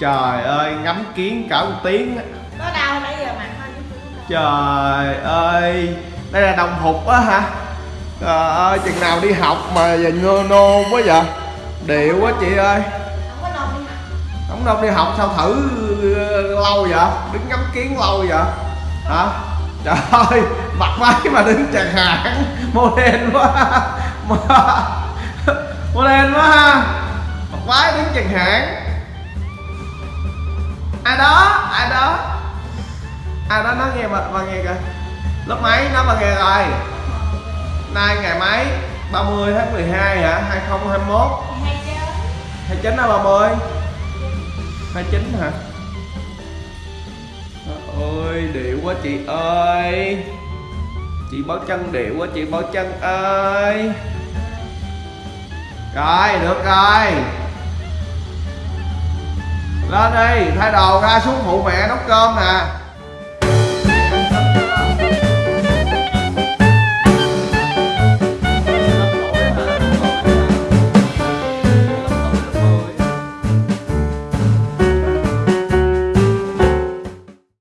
trời ơi ngắm kiến cả một tiếng. Á. Có đau nãy giờ đau. trời ơi đây là đồng phục á hả? Trời ơi chừng nào đi học mà giờ ngơ nôn quá vậy? Điệu quá chị ơi. Không có nôn đi học. không đâu đi học sao thử lâu vậy? Đứng ngắm kiến lâu vậy? Hả? Trời ơi mặc váy mà đứng chàng hãng model quá. Model quá ha chẳng hạn. Chàng ai đó ai đó. Ai đó nói nghe mà bà nghe kìa. Lớp mấy, nó bà nghe rồi. Nay ngày mấy? 30 tháng 12 hả? 2021 29 hay 30 29 hả ôi điệu quá chị ơi. Chị báo chân, điệu quá chị báo chân ơi. Rồi, được rồi. Lên đi thay đồ ra xuống phụ mẹ nấu cơm nè.